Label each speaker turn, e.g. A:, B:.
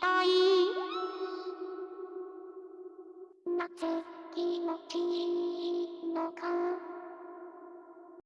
A: たい。夏気持ち。いい